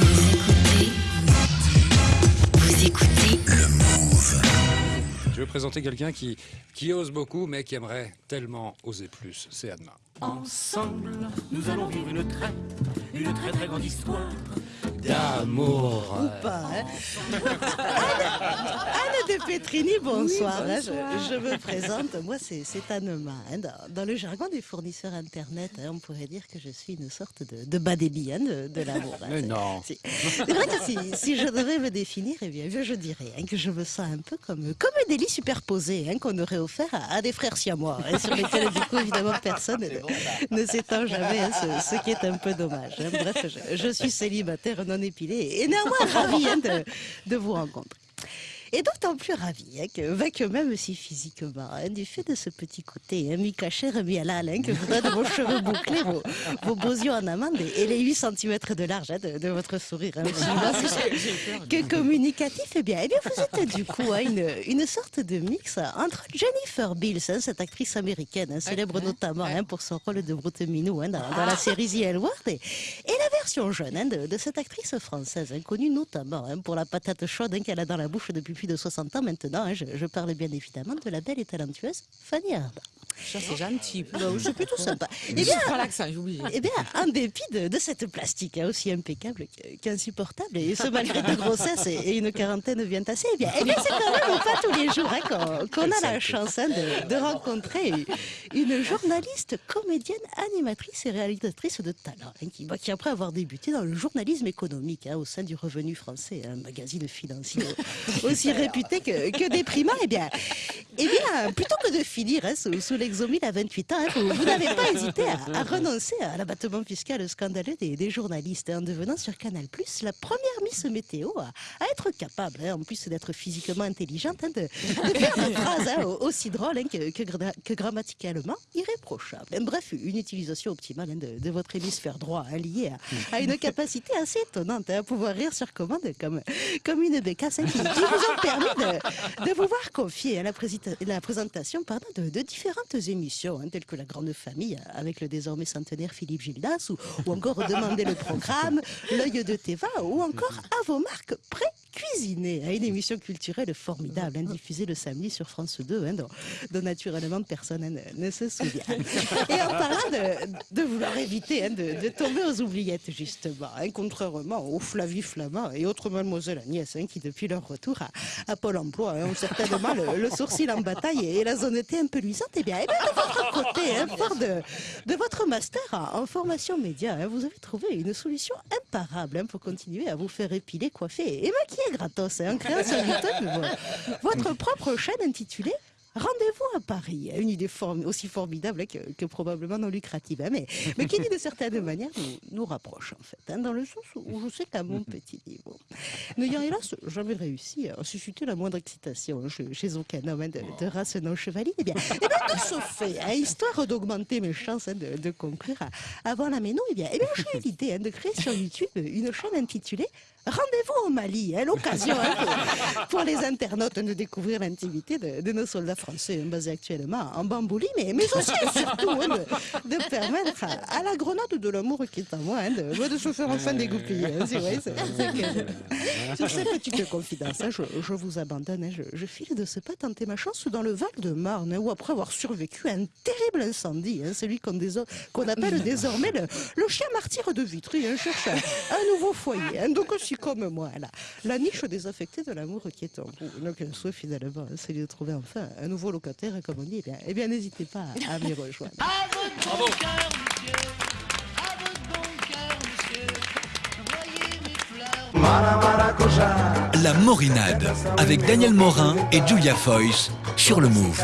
Vous écoutez, vous écoutez Le Move. Je vais présenter quelqu'un qui, qui ose beaucoup, mais qui aimerait tellement oser plus. C'est Adma. Ensemble, nous allons vivre une très, une très très grande histoire. D'amour. pas, hein. Anne de Petrini, bonsoir. hein, je, je me présente, moi c'est c'est Anne-Ma. hein. Dans, dans le jargon des fournisseurs Internet, hein, on pourrait dire que je suis une sorte de, de bas débit de, de l'amour. Mais non. Si. C'est vrai que si, si je devais me définir, eh bien, je dirais hein, que je me sens un peu comme, comme un délit superposé hein, qu'on aurait offert à, à des frères siamois, hein, sur lesquels, du coup, évidemment, personne ne, ne s'étend jamais, hein, ce, ce qui est un peu dommage. hein. Bref, je, je suis célibataire non épilé et néanmoins ravi hein, de vous rencontrer. Et d'autant plus ravi hein, que, même si physiquement, hein, du fait de ce petit côté hein, mi-caché, remis à la hein, que vous donne vos cheveux bouclés, vos, vos beaux yeux en amande et, et les 8 cm de large hein, de, de votre sourire hein, aussi. Que communicatif, eh bien, eh bien vous êtes du coup une, une sorte de mix entre Jennifer Bills, cette actrice américaine, célèbre notamment pour son rôle de Brute Minou dans, dans la série The L Word, et, et la version jeune de, de cette actrice française, connue notamment pour la patate chaude qu'elle a dans la bouche depuis plus de 60 ans maintenant. hein. je, je parle bien évidemment de la belle et talentueuse Fanny Ardant. Ça, c'est gentil. Bon, c'est plutôt sympa. Eh Eh bien, l'accent, j'ai oublié. eh bien, en dépit de, de cette plastique hein, aussi impeccable qu'- qu'insupportable, et ce malgré deux grossesses et, et une quarantaine bien tassée, eh bien, eh bien c'est quand même pas tous les jours hein, qu'on a la chance hein, de, de rencontrer une journaliste, comédienne, animatrice et réalisatrice de talent, hein, qui, qui après avoir débuté dans le journalisme économique au sein du Revenu français, un magazine financier aussi réputé que, que déprimant, eh bien, eh bien, plutôt que de finir sous, sous l'exomile à 28 ans, hein, vous, n'avez pas hésité à, renoncer à l'abattement fiscal scandaleux des, journalistes hein, en devenant sur Canal la première Miss Météo à, être capable, hein, en plus d'être physiquement intelligente, de, de faire des phrases hein, au- aussi drôles hein, que, que gra- que grammaticalement irréprochables. Hein, Bref, une utilisation optimale de, de votre hémisphère droit liée à, une capacité assez étonnante à pouvoir rire sur commande comme, comme une bécasse qui, qui vous ont permis de, vous voir confier à la, présentation de, de émissions, hein, telles que La Grande Famille, avec le désormais centenaire Philippe Gildas, ou, encore Demander le programme, L'œil de Teva, ou encore À vos marques pré-cuisinées, hein, une émission culturelle formidable, hein, diffusée le samedi sur France 2, hein, dont, naturellement personne ne, se souvient. Et en parlant de, vouloir éviter hein, de, tomber aux oubliettes, justement, contrairement aux Flavie Flamand et autres Mademoiselle Agnès, qui depuis leur retour à, à Pôle emploi ont certainement le, sourcil en bataille et la zonnette un peu luisante, eh bien, eh bien, de votre côté, hein, fort de, votre master en, formation média, vous avez trouvé une solution imparable pour continuer à vous faire épiler, coiffer et maquiller gratos hein, créant sur YouTube. Vo- votre propre chaîne intitulée Rendez-vous à Paris, une idée form- aussi formidable que, que probablement non lucrative, hein, mais, mais qui, d'une certaine manière, nous, nous rapproche, en fait, hein, dans le sens où je sais qu'à mon petit niveau, n'ayant hélas jamais réussi à susciter la moindre excitation chez, chez aucun homme hein, de, de race non chevalier, eh bien, eh bien, de ce fait, hein, histoire d'augmenter mes chances de, de conclure à- avant la méno, eh bien, eh bien j'ai eu l'idée de créer sur YouTube une chaîne intitulée Rendez-vous au Mali, l'occasion pour, pour les internautes de découvrir l'intimité de, de nos soldats français hein, basés actuellement en Bambouli, mais, mais aussi et surtout hein, de, permettre à, à la grenade de l'amour qui est en moi hein, de, se faire enfin dégoupiller. hein, Sur ces petites confidences, je, vous abandonne. je, je file de ce pas tenter ma chance dans le Val-de-Marne, où après avoir survécu à un terrible incendie, celui qu'on appelle désormais le, chien martyr de Vitry, cherche un, nouveau foyer. donc aussi comme moi, la, niche désaffectée de l'amour qui est en vous. Donc souhait finalement, c'est de trouver enfin un nouveau locataire, comme on dit. Eh bien, eh bien n'hésitez pas à, à m'y rejoindre. À votre bon cœur, monsieur. À votre bon cœur, monsieur. Voyez mes fleurs. La Morinade avec Daniel Morin et Julia Foyce sur le Move.